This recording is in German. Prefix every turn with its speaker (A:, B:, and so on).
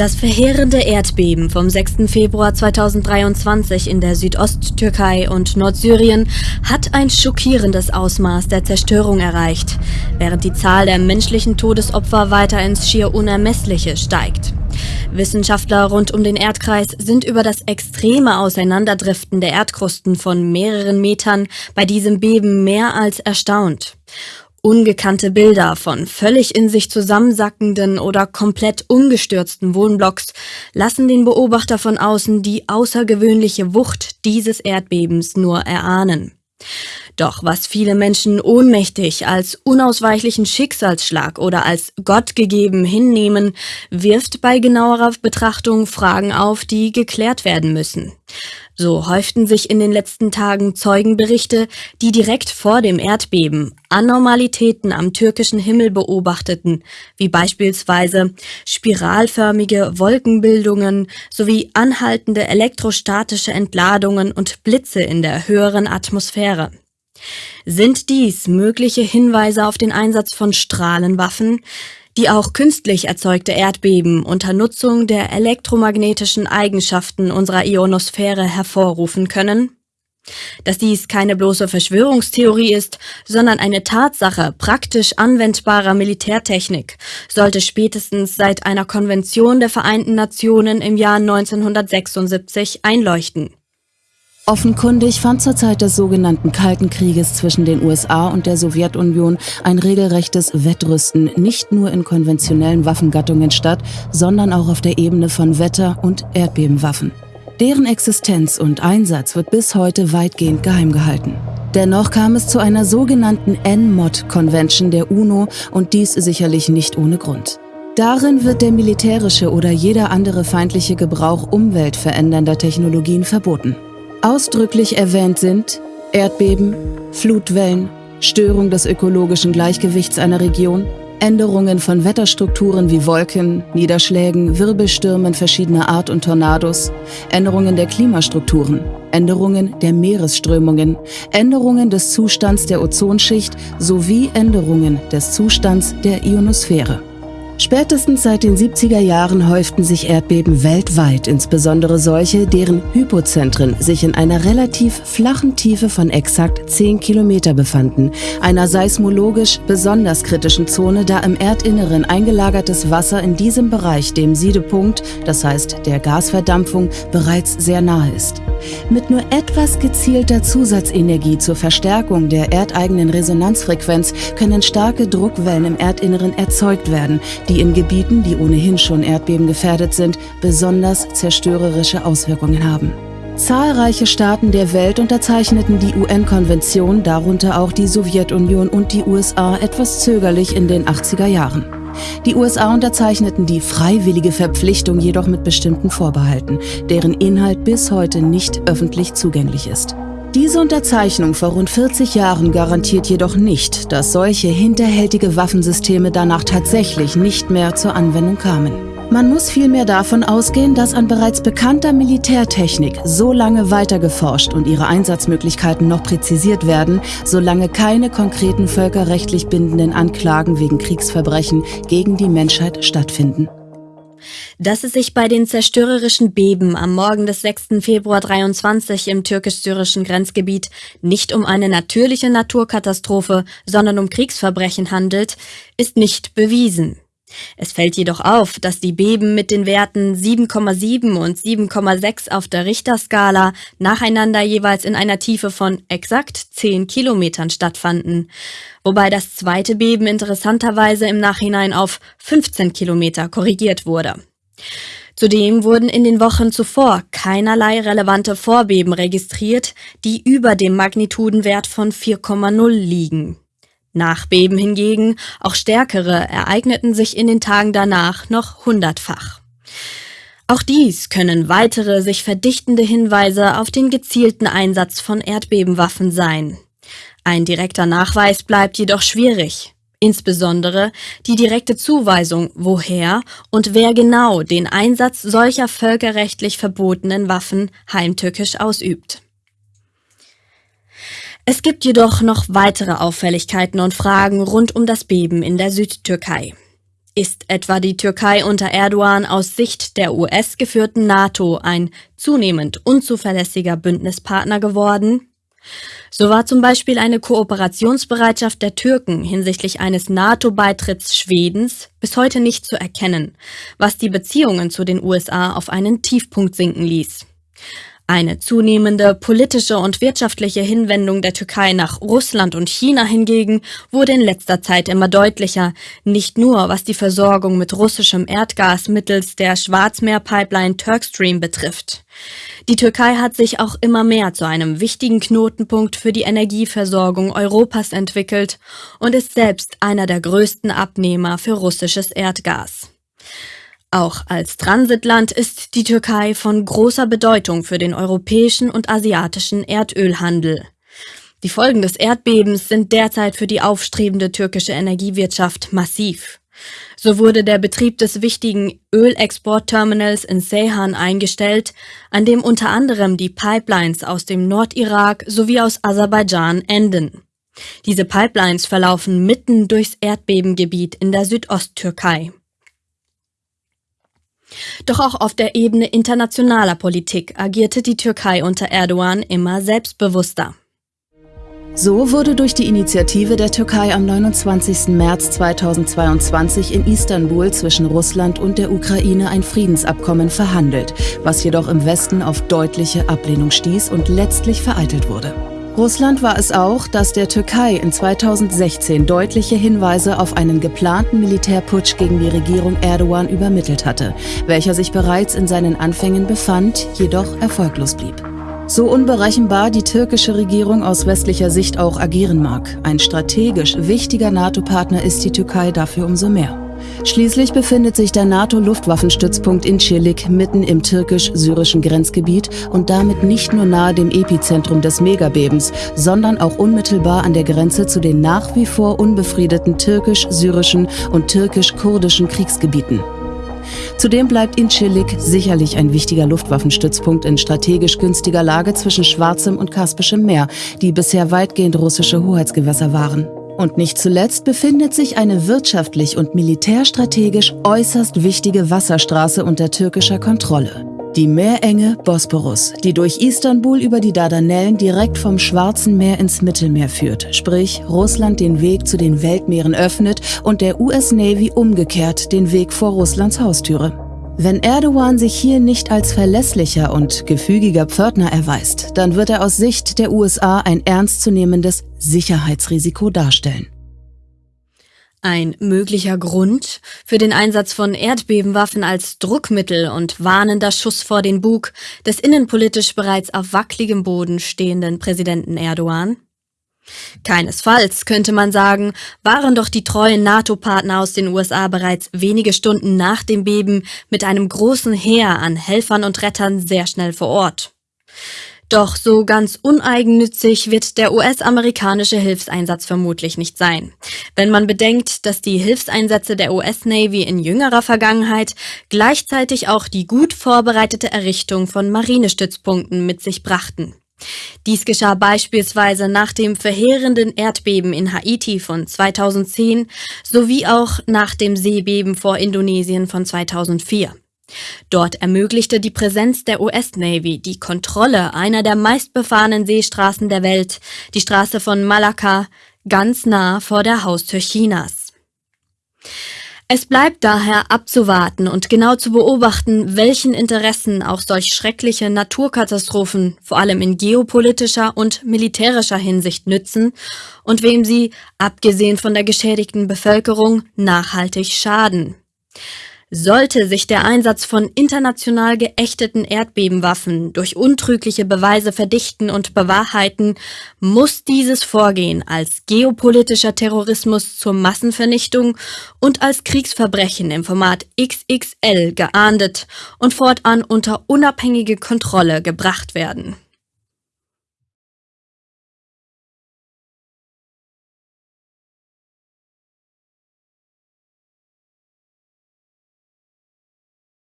A: Das verheerende Erdbeben vom 6. Februar 2023 in der Südosttürkei und Nordsyrien hat ein schockierendes Ausmaß der Zerstörung erreicht, während die Zahl der menschlichen Todesopfer weiter ins schier Unermessliche steigt. Wissenschaftler rund um den Erdkreis sind über das extreme Auseinanderdriften der Erdkrusten von mehreren Metern bei diesem Beben mehr als erstaunt. Ungekannte Bilder von völlig in sich zusammensackenden oder komplett umgestürzten Wohnblocks lassen den Beobachter von außen die außergewöhnliche Wucht dieses Erdbebens nur erahnen. Doch was viele Menschen ohnmächtig als unausweichlichen Schicksalsschlag oder als Gott gegeben hinnehmen, wirft bei genauerer Betrachtung Fragen auf, die geklärt werden müssen. So häuften sich in den letzten Tagen Zeugenberichte, die direkt vor dem Erdbeben Anormalitäten am türkischen Himmel beobachteten, wie beispielsweise spiralförmige Wolkenbildungen sowie anhaltende elektrostatische Entladungen und Blitze in der höheren Atmosphäre. Sind dies mögliche Hinweise auf den Einsatz von Strahlenwaffen, die auch künstlich erzeugte Erdbeben unter Nutzung der elektromagnetischen Eigenschaften unserer Ionosphäre hervorrufen können? Dass dies keine bloße Verschwörungstheorie ist, sondern eine Tatsache praktisch anwendbarer Militärtechnik, sollte spätestens seit einer Konvention der Vereinten Nationen im Jahr 1976 einleuchten.
B: Offenkundig fand zur Zeit des sogenannten Kalten Krieges zwischen den USA und der Sowjetunion ein regelrechtes Wettrüsten nicht nur in konventionellen Waffengattungen statt, sondern auch auf der Ebene von Wetter- und Erdbebenwaffen. Deren Existenz und Einsatz wird bis heute weitgehend geheim gehalten. Dennoch kam es zu einer sogenannten NMOD-Convention der UNO und dies sicherlich nicht ohne Grund. Darin wird der militärische oder jeder andere feindliche Gebrauch umweltverändernder Technologien verboten. Ausdrücklich erwähnt sind Erdbeben, Flutwellen, Störung des ökologischen Gleichgewichts einer Region, Änderungen von Wetterstrukturen wie Wolken, Niederschlägen, Wirbelstürmen verschiedener Art und Tornados, Änderungen der Klimastrukturen, Änderungen der Meeresströmungen, Änderungen des Zustands der Ozonschicht sowie Änderungen des Zustands der Ionosphäre. Spätestens seit den 70er Jahren häuften sich Erdbeben weltweit, insbesondere solche, deren Hypozentren sich in einer relativ flachen Tiefe von exakt 10 Kilometer befanden, einer seismologisch besonders kritischen Zone, da im Erdinneren eingelagertes Wasser in diesem Bereich dem Siedepunkt, das heißt der Gasverdampfung, bereits sehr nahe ist. Mit nur etwas gezielter Zusatzenergie zur Verstärkung der erdeigenen Resonanzfrequenz können starke Druckwellen im Erdinneren erzeugt werden, die in Gebieten, die ohnehin schon erdbebengefährdet sind, besonders zerstörerische Auswirkungen haben. Zahlreiche Staaten der Welt unterzeichneten die UN-Konvention, darunter auch die Sowjetunion und die USA, etwas zögerlich in den 80er Jahren. Die USA unterzeichneten die freiwillige Verpflichtung jedoch mit bestimmten Vorbehalten, deren Inhalt bis heute nicht öffentlich zugänglich ist. Diese Unterzeichnung vor rund 40 Jahren garantiert jedoch nicht, dass solche hinterhältige Waffensysteme danach tatsächlich nicht mehr zur Anwendung kamen. Man muss vielmehr davon ausgehen, dass an bereits bekannter Militärtechnik so lange weitergeforscht und ihre Einsatzmöglichkeiten noch präzisiert werden, solange keine konkreten völkerrechtlich bindenden Anklagen wegen Kriegsverbrechen gegen die Menschheit stattfinden.
A: Dass es sich bei den zerstörerischen Beben am Morgen des 6. Februar 23 im türkisch-syrischen Grenzgebiet nicht um eine natürliche Naturkatastrophe, sondern um Kriegsverbrechen handelt, ist nicht bewiesen. Es fällt jedoch auf, dass die Beben mit den Werten 7,7 und 7,6 auf der Richterskala nacheinander jeweils in einer Tiefe von exakt 10 Kilometern stattfanden, wobei das zweite Beben interessanterweise im Nachhinein auf 15 Kilometer korrigiert wurde. Zudem wurden in den Wochen zuvor keinerlei relevante Vorbeben registriert, die über dem Magnitudenwert von 4,0 liegen. Nachbeben hingegen, auch stärkere, ereigneten sich in den Tagen danach noch hundertfach. Auch dies können weitere sich verdichtende Hinweise auf den gezielten Einsatz von Erdbebenwaffen sein. Ein direkter Nachweis bleibt jedoch schwierig. Insbesondere die direkte Zuweisung, woher und wer genau den Einsatz solcher völkerrechtlich verbotenen Waffen heimtückisch ausübt. Es gibt jedoch noch weitere Auffälligkeiten und Fragen rund um das Beben in der Südtürkei. Ist etwa die Türkei unter Erdogan aus Sicht der US geführten NATO ein zunehmend unzuverlässiger Bündnispartner geworden? So war zum Beispiel eine Kooperationsbereitschaft der Türken hinsichtlich eines NATO-Beitritts Schwedens bis heute nicht zu erkennen, was die Beziehungen zu den USA auf einen Tiefpunkt sinken ließ. Eine zunehmende politische und wirtschaftliche Hinwendung der Türkei nach Russland und China hingegen wurde in letzter Zeit immer deutlicher, nicht nur was die Versorgung mit russischem Erdgas mittels der Schwarzmeerpipeline Turkstream betrifft. Die Türkei hat sich auch immer mehr zu einem wichtigen Knotenpunkt für die Energieversorgung Europas entwickelt und ist selbst einer der größten Abnehmer für russisches Erdgas. Auch als Transitland ist die Türkei von großer Bedeutung für den europäischen und asiatischen Erdölhandel. Die Folgen des Erdbebens sind derzeit für die aufstrebende türkische Energiewirtschaft massiv. So wurde der Betrieb des wichtigen Ölexportterminals in Seyhan eingestellt, an dem unter anderem die Pipelines aus dem Nordirak sowie aus Aserbaidschan enden. Diese Pipelines verlaufen mitten durchs Erdbebengebiet in der Südosttürkei. Doch auch auf der Ebene internationaler Politik agierte die Türkei unter Erdogan immer selbstbewusster.
B: So wurde durch die Initiative der Türkei am 29. März 2022 in Istanbul zwischen Russland und der Ukraine ein Friedensabkommen verhandelt, was jedoch im Westen auf deutliche Ablehnung stieß und letztlich vereitelt wurde. Russland war es auch, das der Türkei in 2016 deutliche Hinweise auf einen geplanten Militärputsch gegen die Regierung Erdogan übermittelt hatte, welcher sich bereits in seinen Anfängen befand, jedoch erfolglos blieb. So unberechenbar die türkische Regierung aus westlicher Sicht auch agieren mag, ein strategisch wichtiger NATO-Partner ist die Türkei dafür umso mehr. Schließlich befindet sich der NATO-Luftwaffenstützpunkt in Çilik mitten im türkisch-syrischen Grenzgebiet und damit nicht nur nahe dem Epizentrum des Megabebens, sondern auch unmittelbar an der Grenze zu den nach wie vor unbefriedeten türkisch-syrischen und türkisch-kurdischen Kriegsgebieten. Zudem bleibt Incirlik sicherlich ein wichtiger Luftwaffenstützpunkt in strategisch günstiger Lage zwischen Schwarzem und Kaspischem Meer, die bisher weitgehend russische Hoheitsgewässer waren. Und nicht zuletzt befindet sich eine wirtschaftlich und militärstrategisch äußerst wichtige Wasserstraße unter türkischer Kontrolle. Die Meerenge Bosporus, die durch Istanbul über die Dardanellen direkt vom Schwarzen Meer ins Mittelmeer führt, sprich Russland den Weg zu den Weltmeeren öffnet und der US Navy umgekehrt den Weg vor Russlands Haustüre. Wenn Erdogan sich hier nicht als verlässlicher und gefügiger Pförtner erweist, dann wird er aus Sicht der USA ein ernstzunehmendes Sicherheitsrisiko darstellen.
A: Ein möglicher Grund für den Einsatz von Erdbebenwaffen als Druckmittel und warnender Schuss vor den Bug des innenpolitisch bereits auf wackeligem Boden stehenden Präsidenten Erdogan? Keinesfalls, könnte man sagen, waren doch die treuen NATO-Partner aus den USA bereits wenige Stunden nach dem Beben mit einem großen Heer an Helfern und Rettern sehr schnell vor Ort. Doch so ganz uneigennützig wird der US-amerikanische Hilfseinsatz vermutlich nicht sein. Wenn man bedenkt, dass die Hilfseinsätze der US-Navy in jüngerer Vergangenheit gleichzeitig auch die gut vorbereitete Errichtung von Marinestützpunkten mit sich brachten. Dies geschah beispielsweise nach dem verheerenden Erdbeben in Haiti von 2010 sowie auch nach dem Seebeben vor Indonesien von 2004. Dort ermöglichte die Präsenz der US-Navy die Kontrolle einer der meistbefahrenen Seestraßen der Welt, die Straße von Malakka, ganz nah vor der Haustür Chinas. Es bleibt daher abzuwarten und genau zu beobachten, welchen Interessen auch solch schreckliche Naturkatastrophen vor allem in geopolitischer und militärischer Hinsicht nützen und wem sie, abgesehen von der geschädigten Bevölkerung, nachhaltig schaden. Sollte sich der Einsatz von international geächteten Erdbebenwaffen durch untrügliche Beweise verdichten und bewahrheiten, muss dieses Vorgehen als geopolitischer Terrorismus zur Massenvernichtung und als Kriegsverbrechen im Format XXL geahndet und fortan unter unabhängige Kontrolle gebracht werden.